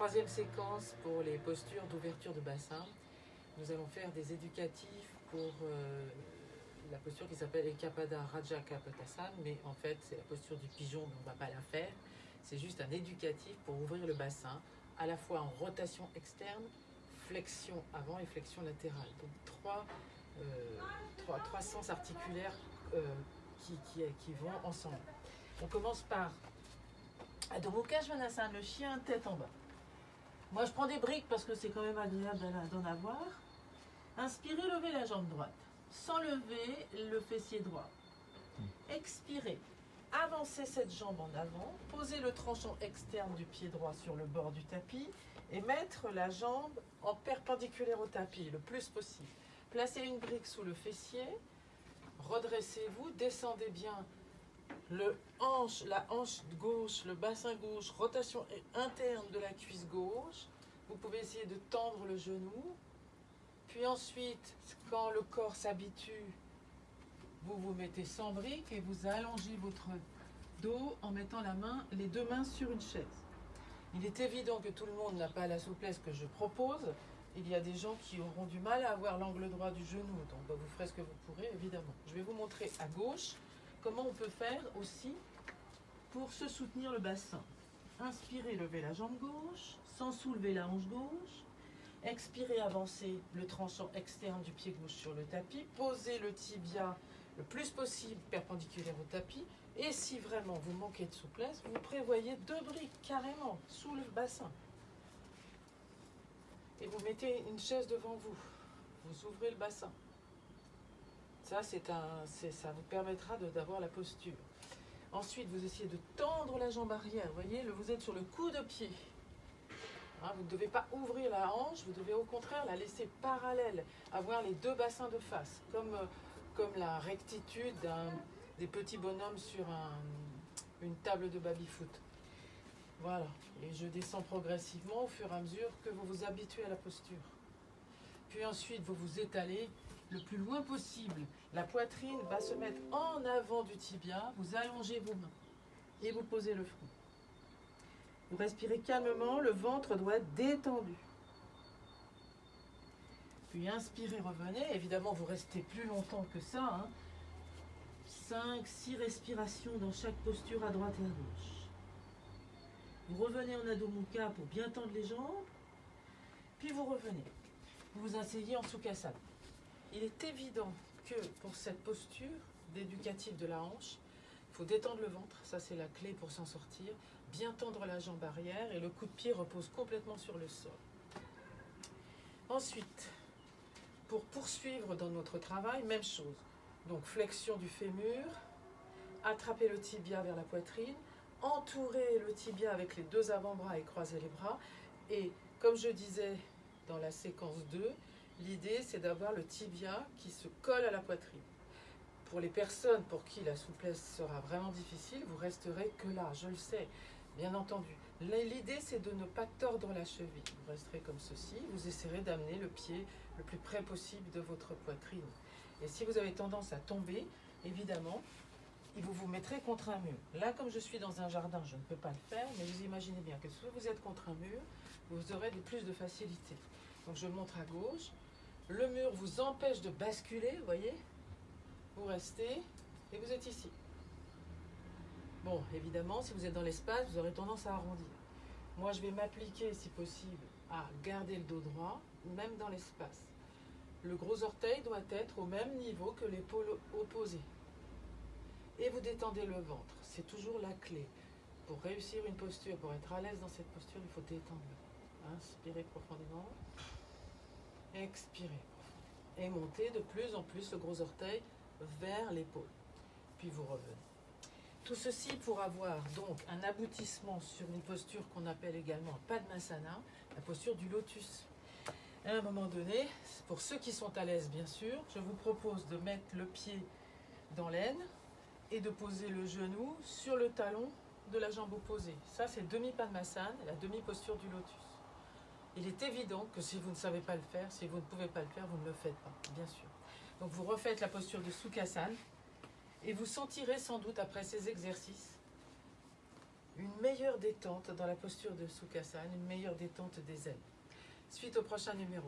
troisième séquence pour les postures d'ouverture de bassin. Nous allons faire des éducatifs pour euh, la posture qui s'appelle Ekapada Raja Kapotasana, mais en fait c'est la posture du pigeon, mais on ne va pas la faire. C'est juste un éducatif pour ouvrir le bassin, à la fois en rotation externe, flexion avant et flexion latérale. Donc trois, euh, trois, trois sens articulaires euh, qui, qui, qui vont ensemble. On commence par Adho Mukha le chien tête en bas. Moi, je prends des briques parce que c'est quand même agréable d'en avoir. Inspirez, levez la jambe droite. Sans lever le fessier droit. Expirez. Avancez cette jambe en avant. Posez le tranchant externe du pied droit sur le bord du tapis et mettre la jambe en perpendiculaire au tapis le plus possible. Placez une brique sous le fessier. Redressez-vous. Descendez bien le hanche, la hanche gauche, le bassin gauche, rotation interne de la cuisse gauche. Vous pouvez essayer de tendre le genou. Puis ensuite, quand le corps s'habitue, vous vous mettez sans brique et vous allongez votre dos en mettant la main, les deux mains sur une chaise. Il est évident que tout le monde n'a pas la souplesse que je propose. Il y a des gens qui auront du mal à avoir l'angle droit du genou, donc bah, vous ferez ce que vous pourrez, évidemment. Je vais vous montrer à gauche comment on peut faire aussi pour se soutenir le bassin. Inspirez, levez la jambe gauche, sans soulever la hanche gauche. Expirez, avancez le tranchant externe du pied gauche sur le tapis. Posez le tibia le plus possible perpendiculaire au tapis. Et si vraiment vous manquez de souplesse, vous prévoyez deux briques carrément sous le bassin. Et vous mettez une chaise devant vous. Vous ouvrez le bassin. Ça, un, ça vous permettra d'avoir la posture. Ensuite, vous essayez de tendre la jambe arrière. Vous voyez, vous êtes sur le coup de pied. Hein, vous ne devez pas ouvrir la hanche, vous devez au contraire la laisser parallèle, avoir les deux bassins de face, comme, euh, comme la rectitude des petits bonhommes sur un, une table de baby-foot. Voilà, et je descends progressivement au fur et à mesure que vous vous habituez à la posture. Puis ensuite, vous vous étalez le plus loin possible. La poitrine va se mettre en avant du tibia, vous allongez vos mains et vous posez le front. Vous respirez calmement, le ventre doit être détendu. Puis inspirez, revenez. Évidemment, vous restez plus longtemps que ça. 5, 6 respirations dans chaque posture à droite et à gauche. Vous revenez en Adho Mukha pour bien tendre les jambes. Puis vous revenez. Vous vous asseyez en Sukhasana. Il est évident que pour cette posture d'éducatif de la hanche, il faut détendre le ventre, ça c'est la clé pour s'en sortir, bien tendre la jambe arrière et le coup de pied repose complètement sur le sol. Ensuite, pour poursuivre dans notre travail, même chose. Donc flexion du fémur, attraper le tibia vers la poitrine, entourer le tibia avec les deux avant-bras et croiser les bras. Et comme je disais dans la séquence 2, L'idée, c'est d'avoir le tibia qui se colle à la poitrine. Pour les personnes pour qui la souplesse sera vraiment difficile, vous resterez que là, je le sais, bien entendu. L'idée, c'est de ne pas tordre la cheville. Vous resterez comme ceci, vous essaierez d'amener le pied le plus près possible de votre poitrine. Et si vous avez tendance à tomber, évidemment, vous vous mettrez contre un mur. Là, comme je suis dans un jardin, je ne peux pas le faire, mais vous imaginez bien que si vous êtes contre un mur, vous aurez plus de facilité. Donc je montre à gauche, le mur vous empêche de basculer, vous voyez Vous restez et vous êtes ici. Bon, évidemment, si vous êtes dans l'espace, vous aurez tendance à arrondir. Moi, je vais m'appliquer, si possible, à garder le dos droit, même dans l'espace. Le gros orteil doit être au même niveau que l'épaule opposée. Et vous détendez le ventre. C'est toujours la clé. Pour réussir une posture, pour être à l'aise dans cette posture, il faut détendre. Inspirez profondément. Expirez. Et montez de plus en plus le gros orteil vers l'épaule. Puis vous revenez. Tout ceci pour avoir donc un aboutissement sur une posture qu'on appelle également Padmasana, la posture du lotus. À un moment donné, pour ceux qui sont à l'aise bien sûr, je vous propose de mettre le pied dans l'aine et de poser le genou sur le talon de la jambe opposée. Ça c'est demi-Padmasana, la demi-posture du lotus. Il est évident que si vous ne savez pas le faire, si vous ne pouvez pas le faire, vous ne le faites pas, bien sûr. Donc vous refaites la posture de Sukhasana et vous sentirez sans doute après ces exercices une meilleure détente dans la posture de Sukhasana, une meilleure détente des ailes. Suite au prochain numéro.